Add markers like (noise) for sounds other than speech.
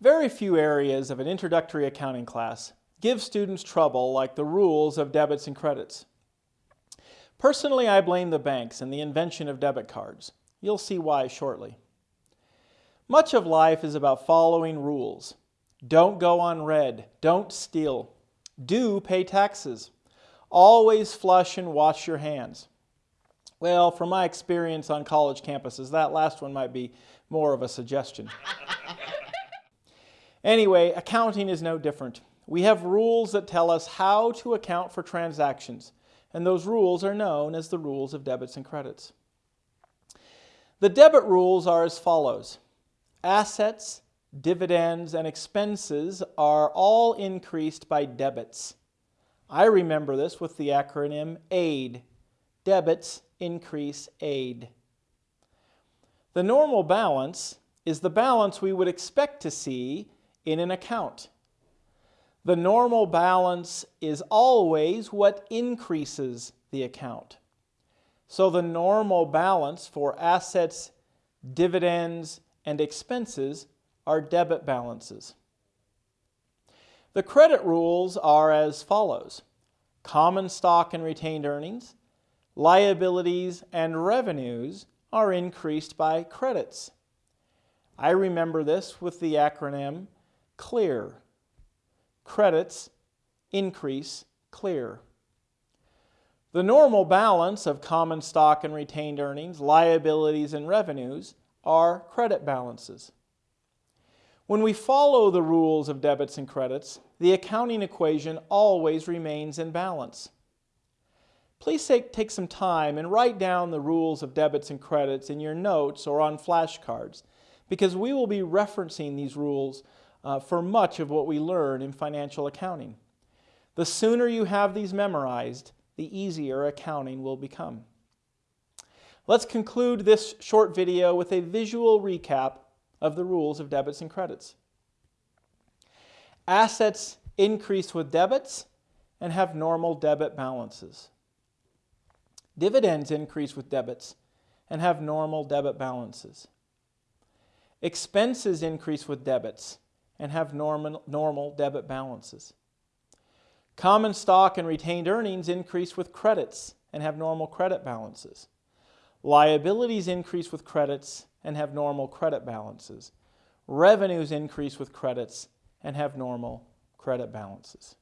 Very few areas of an introductory accounting class give students trouble like the rules of debits and credits. Personally, I blame the banks and the invention of debit cards. You'll see why shortly. Much of life is about following rules. Don't go on red. Don't steal. Do pay taxes. Always flush and wash your hands. Well, from my experience on college campuses, that last one might be more of a suggestion. (laughs) Anyway, accounting is no different. We have rules that tell us how to account for transactions, and those rules are known as the rules of debits and credits. The debit rules are as follows. Assets, dividends, and expenses are all increased by debits. I remember this with the acronym AID. Debits increase AID. The normal balance is the balance we would expect to see in an account. The normal balance is always what increases the account. So the normal balance for assets, dividends, and expenses are debit balances. The credit rules are as follows. Common stock and retained earnings, liabilities, and revenues are increased by credits. I remember this with the acronym clear. Credits increase clear. The normal balance of common stock and retained earnings, liabilities, and revenues are credit balances. When we follow the rules of debits and credits, the accounting equation always remains in balance. Please take, some time and write down the rules of debits and credits in your notes or on flashcards because we will be referencing these rules uh, for much of what we learn in financial accounting. The sooner you have these memorized, the easier accounting will become. Let's conclude this short video with a visual recap of the rules of debits and credits. Assets increase with debits and have normal debit balances. Dividends increase with debits and have normal debit balances. Expenses increase with debits and have normal, normal debit balances. Common stock and retained earnings increase with credits and have normal credit balances. Liabilities increase with credits and have normal credit balances. Revenues increase with credits and have normal credit balances.